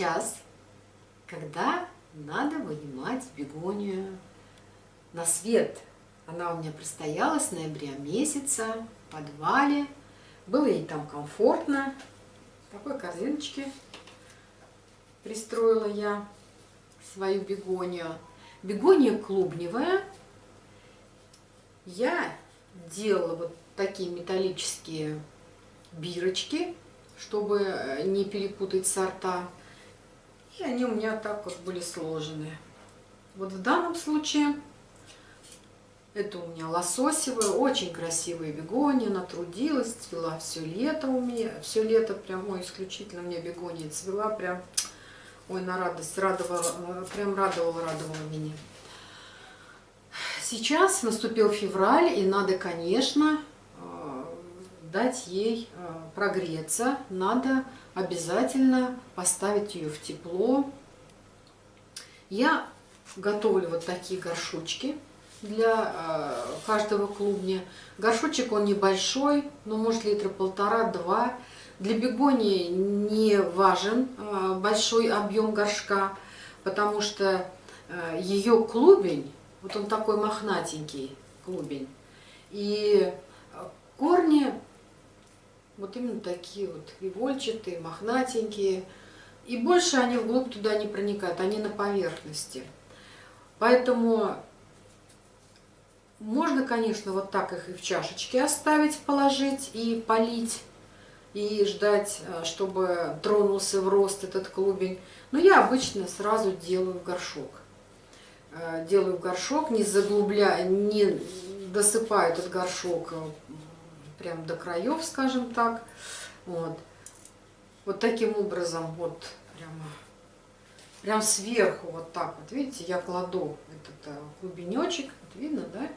сейчас, когда надо вынимать бегонию на свет. Она у меня простояла с ноября месяца в подвале. Было ей там комфортно. В такой корзиночке пристроила я свою бегонию. Бегония клубневая. Я делала вот такие металлические бирочки, чтобы не перепутать сорта. И они у меня так вот были сложены. Вот в данном случае это у меня лососевая, очень красивая бегония, она трудилась, цвела все лето у меня, все лето прям, ой, исключительно мне бегония цвела прям, ой, на радость, радовала, прям радовала, радовала меня. Сейчас наступил февраль, и надо, конечно, дать ей э, прогреться, надо обязательно поставить ее в тепло. Я готовлю вот такие горшочки для э, каждого клубня. Горшочек он небольшой, но может литра полтора-два. Для бегонии не важен э, большой объем горшка, потому что ее клубень, вот он такой мохнатенький клубень, и корни вот именно такие вот игольчатые, мохнатенькие, и больше они вглубь туда не проникают, они на поверхности. Поэтому можно, конечно, вот так их и в чашечке оставить, положить и полить, и ждать, э, чтобы тронулся в рост этот клубень. Но я обычно сразу делаю в горшок. Э, делаю в горшок, не заглубляя, не досыпаю этот горшок э, прям до краев, скажем так. Вот, вот таким образом, вот прямо, прям сверху вот так вот, видите, я кладу этот клубенечек, вот видно, да?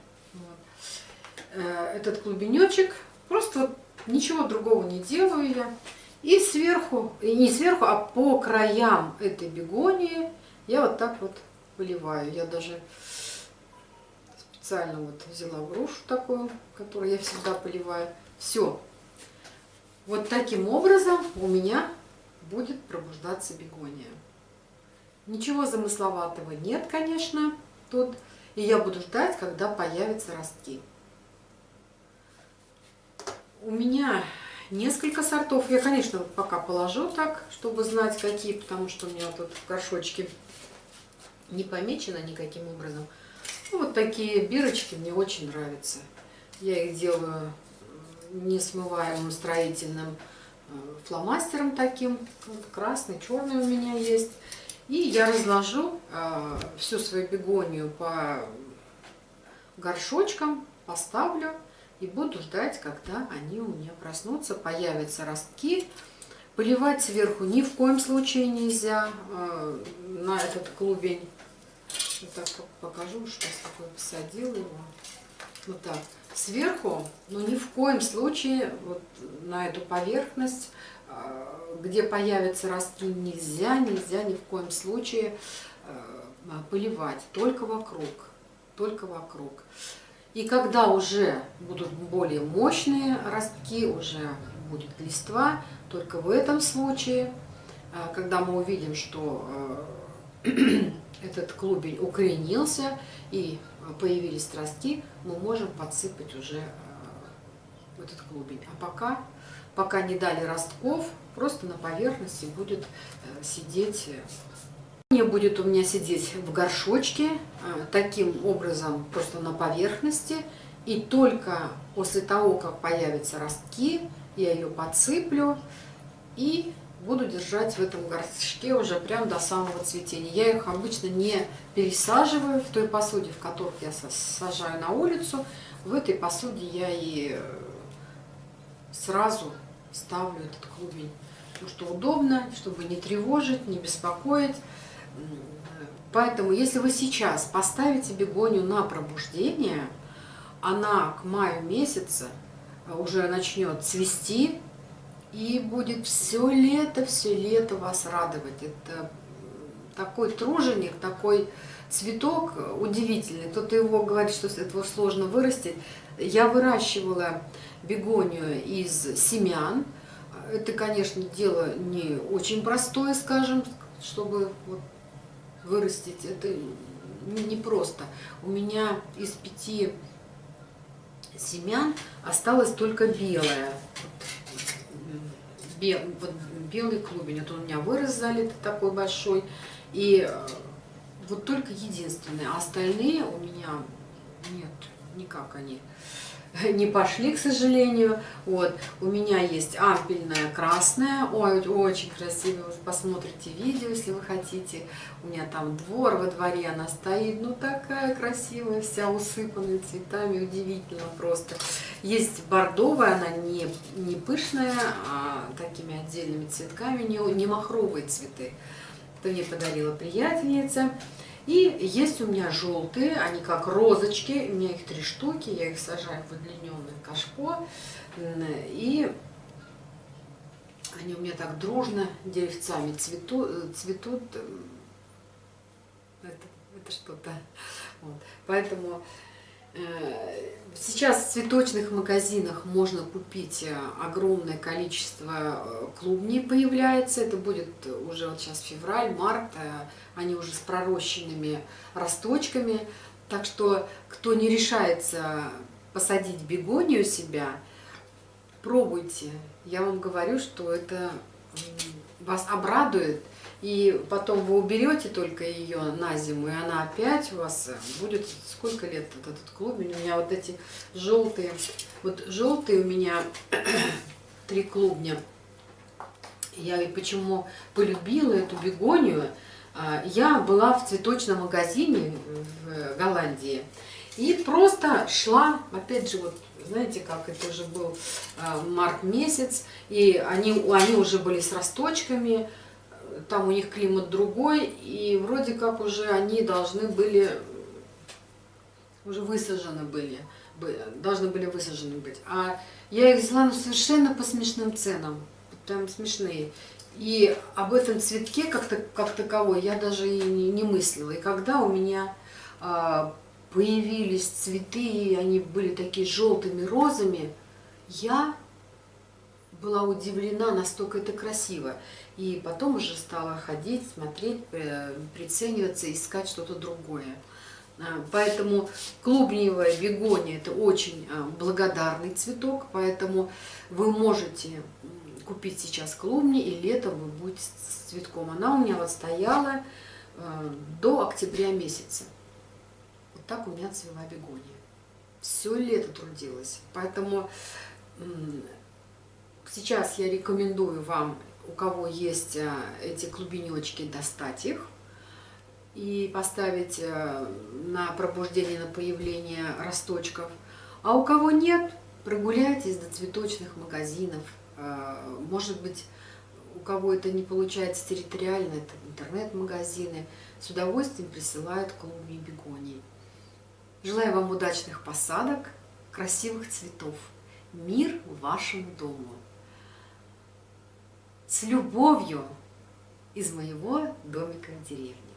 Э, этот клубенечек. Просто вот ничего другого не делаю я. И сверху, и не сверху, а по краям этой бегонии я вот так вот поливаю. Я даже специально вот взяла грушу такую, которую я всегда поливаю. Все. Вот таким образом у меня будет пробуждаться бегония. Ничего замысловатого нет, конечно, тут. И я буду ждать, когда появятся ростки. У меня несколько сортов. Я, конечно, пока положу так, чтобы знать, какие, потому что у меня тут в горшочке не помечено никаким образом. Вот такие бирочки мне очень нравятся. Я их делаю несмываемым строительным э, фломастером таким. Красный, черный у меня есть. И я разложу э, всю свою бегонию по горшочкам, поставлю и буду ждать, когда они у меня проснутся, появятся ростки. Поливать сверху ни в коем случае нельзя э, на этот клубень. Вот так покажу, что такое посадила его. Вот так. Сверху, но ни в коем случае вот на эту поверхность э, где появятся ростки, нельзя, нельзя ни в коем случае э, поливать, только вокруг, только вокруг. И когда уже будут более мощные ростки, уже будет листва, только в этом случае, э, когда мы увидим, что этот клубень укоренился и появились ростки, мы можем подсыпать уже этот клубень. А пока, пока не дали ростков, просто на поверхности будет э, сидеть. Не э, будет у меня сидеть в горшочке, э, таким образом просто на поверхности. И только после того, как появятся ростки, я ее подсыплю и буду держать в этом горшке уже прям до самого цветения. Я их обычно не пересаживаю в той посуде, в которой я сажаю на улицу. В этой посуде я и сразу ставлю этот клубень потому что удобно, чтобы не тревожить, не беспокоить. Поэтому, если вы сейчас поставите бегонию на пробуждение, она к маю месяца уже начнет цвести и будет все лето, все лето вас радовать. Это такой труженик, такой цветок удивительный. Кто-то его говорит, что этого сложно вырастить. Я выращивала бегонию из семян, это, конечно, дело не очень простое, скажем, чтобы вот вырастить, это не просто. У меня из пяти семян осталось только белое. Бел, вот белый клубень. Вот он у меня вырос залитый такой большой. И э, вот только единственное. А остальные у меня нет, никак они не пошли, к сожалению. Вот. У меня есть ампельная красная. Ой, очень красивая. Вы посмотрите видео, если вы хотите. У меня там двор во дворе, она стоит. Ну, такая красивая, вся усыпанная цветами. Удивительно просто. Есть бордовая, она не, не пышная, а такими отдельными цветками, не, не махровые цветы. Это мне подарила приятельница. И есть у меня желтые, они как розочки, у меня их три штуки, я их сажаю в удлиненное кашпо. И они у меня так дружно деревцами цветут. цветут. Это, это что-то. Вот. Поэтому Э, сейчас в цветочных магазинах можно купить э, огромное количество э, клубней появляется. Это будет уже вот сейчас февраль, март, они уже с пророщенными росточками. Так что, кто не решается посадить бегонию себя, пробуйте. Я вам говорю, что это вас обрадует и потом вы уберете только ее на зиму, и она опять у вас будет, сколько лет вот этот клубень, у меня вот эти желтые, вот желтые у меня три клубня, я и почему полюбила эту бегонию, а, я была в цветочном магазине в Голландии, и просто шла, опять же, вот знаете, как это уже был а, март месяц, и они, они уже были с росточками, там у них климат другой, и вроде как уже они должны были, уже высажены были, должны были высажены быть. А я их взяла ну, совершенно по смешным ценам, прям смешные. И об этом цветке как, -то, как таковой я даже и не, не мыслила. И когда у меня а, появились цветы, и они были такие желтыми розами, я была удивлена, настолько это красиво. И потом уже стала ходить, смотреть, прицениваться, искать что-то другое. А, поэтому клубниевая бегония – это очень а, благодарный цветок, поэтому вы можете купить сейчас клубни, и летом вы будете с цветком. Она у меня вот стояла а, до октября месяца. Так у меня цвела бегония. Все лето трудилась. Поэтому сейчас я рекомендую вам у кого есть э, эти клубенечки, достать их и поставить э, на пробуждение, на появление росточков. А у кого нет, прогуляйтесь до цветочных магазинов. Э, может быть, у кого это не получается территориально, это интернет-магазины, с удовольствием присылают клубни бегоний. Желаю вам удачных посадок, красивых цветов. Мир вашему дому! с любовью из моего домика в деревне.